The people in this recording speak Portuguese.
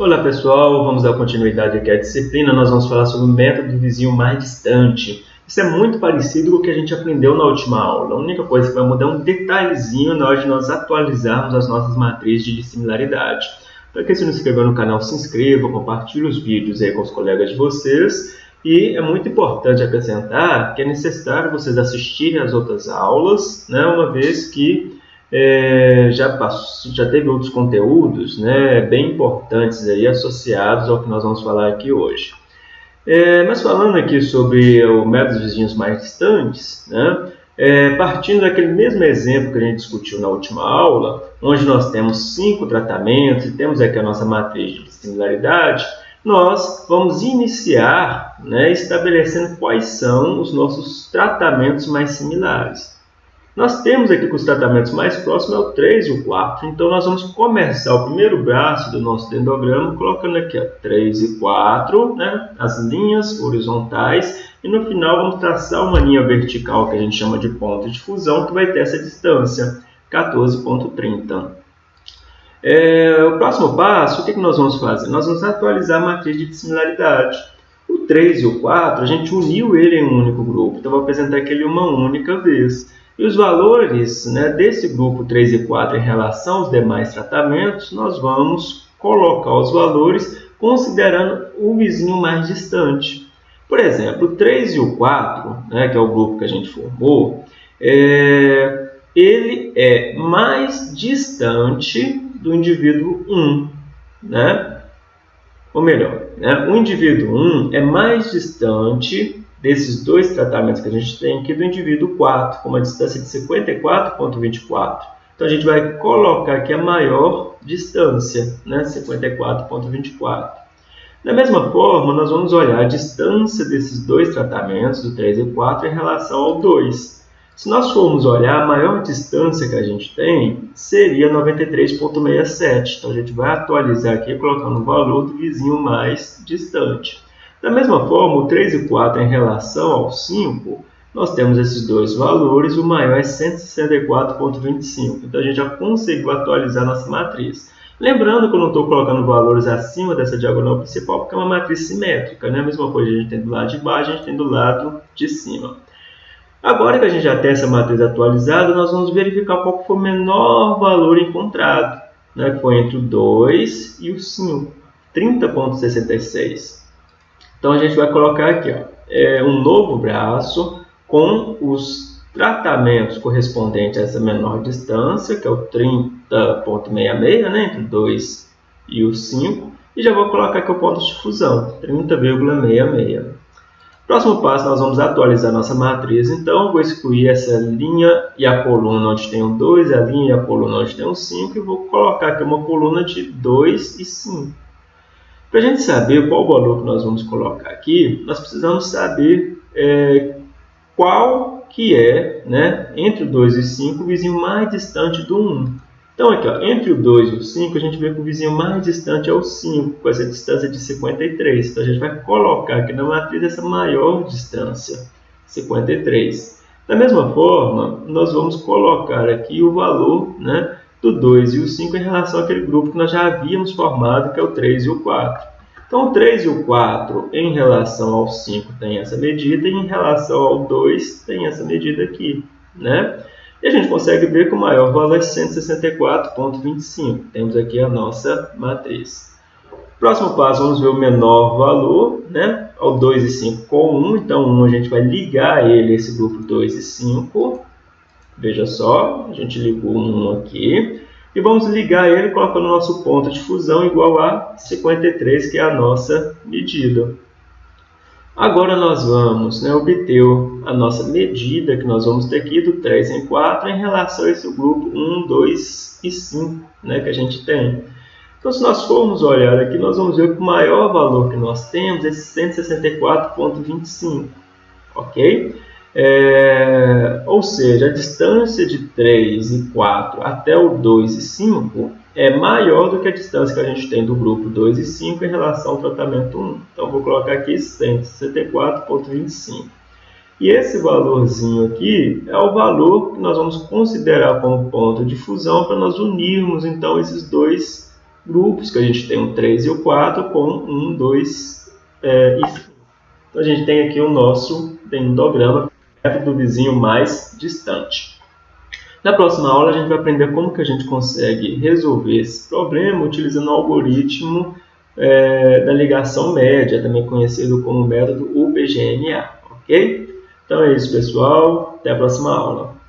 Olá pessoal, vamos dar continuidade aqui à disciplina. Nós vamos falar sobre o método do vizinho mais distante. Isso é muito parecido com o que a gente aprendeu na última aula. A única coisa que vai mudar é um detalhezinho na hora de nós atualizarmos as nossas matrizes de similaridade. Para quem se não inscreveu no canal, se inscreva, compartilhe os vídeos aí com os colegas de vocês. E é muito importante acrescentar que é necessário vocês assistirem às outras aulas, né, uma vez que é, já, passou, já teve outros conteúdos né, bem importantes aí associados ao que nós vamos falar aqui hoje. É, mas falando aqui sobre o método vizinhos mais distantes, né, é, partindo daquele mesmo exemplo que a gente discutiu na última aula, onde nós temos cinco tratamentos e temos aqui a nossa matriz de similaridade, nós vamos iniciar né, estabelecendo quais são os nossos tratamentos mais similares. Nós temos aqui que os tratamentos mais próximos é o 3 e o 4. Então, nós vamos começar o primeiro braço do nosso dendrograma colocando aqui ó, 3 e 4, né, as linhas horizontais. E no final vamos traçar uma linha vertical que a gente chama de ponto de fusão, que vai ter essa distância, 14.30. É, o próximo passo, o que, que nós vamos fazer? Nós vamos atualizar a matriz de similaridade. O 3 e o 4, a gente uniu ele em um único grupo. Então, vou apresentar aqui uma única vez. E os valores né, desse grupo 3 e 4 em relação aos demais tratamentos, nós vamos colocar os valores considerando o vizinho mais distante. Por exemplo, o 3 e o 4, né, que é o grupo que a gente formou, é, ele é mais distante do indivíduo 1. Né? Ou melhor, né, o indivíduo 1 é mais distante desses dois tratamentos que a gente tem aqui do indivíduo 4, com uma distância de 54,24. Então, a gente vai colocar aqui a maior distância, né? 54,24. Da mesma forma, nós vamos olhar a distância desses dois tratamentos, do 3 e 4, em relação ao 2. Se nós formos olhar, a maior distância que a gente tem seria 93,67. Então, a gente vai atualizar aqui colocando o valor do vizinho mais distante. Da mesma forma, o 3 e 4 em relação ao 5, nós temos esses dois valores, o maior é 164,25. Então, a gente já conseguiu atualizar nossa matriz. Lembrando que eu não estou colocando valores acima dessa diagonal principal, porque é uma matriz simétrica. Né? A mesma coisa a gente tem do lado de baixo, a gente tem do lado de cima. Agora que a gente já tem essa matriz atualizada, nós vamos verificar qual foi o menor valor encontrado, né? foi entre o 2 e o 5, 30,66. Então a gente vai colocar aqui ó, é, um novo braço com os tratamentos correspondentes a essa menor distância, que é o 30.66, né, entre o 2 e o 5, e já vou colocar aqui o ponto de fusão, 30,66. Próximo passo, nós vamos atualizar nossa matriz, então vou excluir essa linha e a coluna onde tem o 2, a linha e a coluna onde tem o 5, e vou colocar aqui uma coluna de 2 e 5. Para a gente saber qual valor que nós vamos colocar aqui, nós precisamos saber é, qual que é, né, entre o 2 e o 5, o vizinho mais distante do 1. Então, aqui, ó, entre o 2 e o 5, a gente vê que o vizinho mais distante é o 5, com essa distância de 53. Então, a gente vai colocar aqui na matriz essa maior distância, 53. Da mesma forma, nós vamos colocar aqui o valor né, do 2 e o 5 em relação àquele grupo que nós já havíamos formado, que é o 3 e o 4. Então, o 3 e o 4 em relação ao 5 tem essa medida e em relação ao 2 tem essa medida aqui. Né? E a gente consegue ver que o maior valor é 164,25. Temos aqui a nossa matriz. Próximo passo, vamos ver o menor valor, né? Ao 2 e 5 com 1. Então, 1 a gente vai ligar ele, esse grupo 2 e 5. Veja só, a gente ligou um aqui. E vamos ligar ele colocando o nosso ponto de fusão igual a 53, que é a nossa medida. Agora nós vamos né, obter a nossa medida, que nós vamos ter aqui do 3 em 4, em relação a esse grupo 1, 2 e 5 né, que a gente tem. Então, se nós formos olhar aqui, nós vamos ver que o maior valor que nós temos é 164,25. Ok? É, ou seja, a distância de 3 e 4 até o 2 e 5 é maior do que a distância que a gente tem do grupo 2 e 5 em relação ao tratamento 1. Então, vou colocar aqui 164,25. E esse valorzinho aqui é o valor que nós vamos considerar como ponto de fusão para nós unirmos, então, esses dois grupos, que a gente tem o 3 e o 4, com 1, 2 é, e 5. Então a gente tem aqui o nosso pendograma, do vizinho mais distante. Na próxima aula a gente vai aprender como que a gente consegue resolver esse problema utilizando o algoritmo é, da ligação média, também conhecido como método UPGMA, ok? Então é isso, pessoal. Até a próxima aula.